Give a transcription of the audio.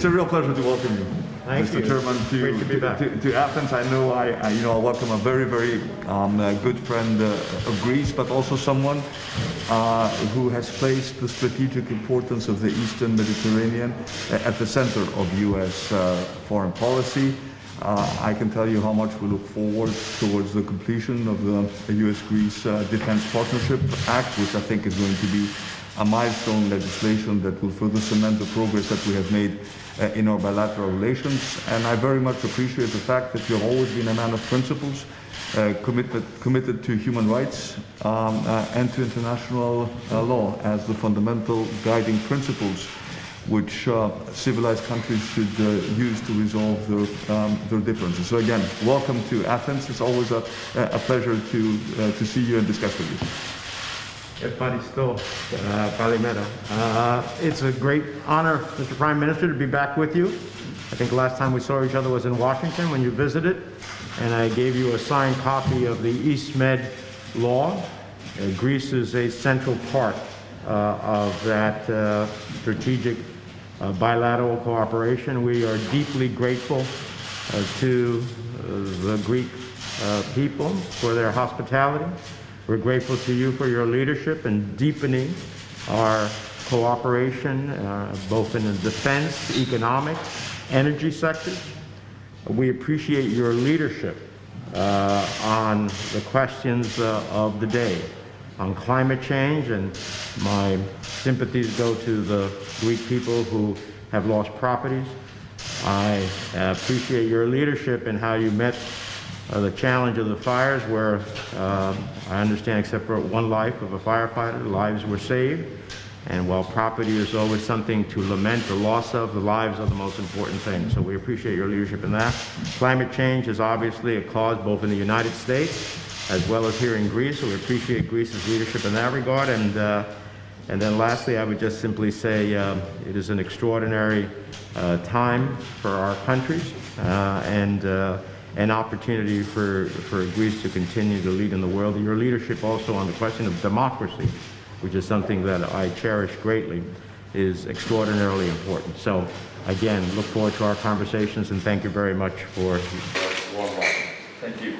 It's a real pleasure to welcome you, Thank Mr. you. Chairman, to, to to, to Athens. I know I, I, you know, I welcome a very, very um, uh, good friend uh, of Greece, but also someone uh, who has placed the strategic importance of the Eastern Mediterranean at the center of U.S. Uh, foreign policy. Uh, I can tell you how much we look forward towards the completion of the U.S.-Greece uh, Defense Partnership Act, which I think is going to be a milestone legislation that will further cement the progress that we have made uh, in our bilateral relations. And I very much appreciate the fact that you have always been a man of principles, uh, committed, committed to human rights um, uh, and to international uh, law as the fundamental guiding principles which uh, civilized countries should uh, use to resolve their, um, their differences. So again, welcome to Athens. It's always a, a pleasure to, to see you and discuss with you. Evaristo, uh, Palimera. Uh, It's a great honor, Mr. Prime Minister, to be back with you. I think the last time we saw each other was in Washington when you visited, and I gave you a signed copy of the East Med law. Uh, Greece is a central part uh, of that uh, strategic uh, bilateral cooperation. We are deeply grateful to the Greek people for their hospitality. We're grateful to you for your leadership in deepening our cooperation, uh, both in the defense, economic, energy sectors. We appreciate your leadership uh, on the questions uh, of the day, on climate change, and my sympathies go to the Greek people who have lost properties. I appreciate your leadership in how you met uh, the challenge of the fires where um, I understand except for one life of a firefighter, lives were saved. And while property is always something to lament the loss of, the lives are the most important thing. So we appreciate your leadership in that. Climate change is obviously a cause both in the United States as well as here in Greece. So we appreciate Greece's leadership in that regard. And, uh, and then lastly, I would just simply say um, it is an extraordinary uh, time for our countries. Uh, and uh, an opportunity for, for Greece to continue to lead in the world. Your leadership also on the question of democracy, which is something that I cherish greatly, is extraordinarily important. So again, look forward to our conversations and thank you very much for Warm welcome. Thank you.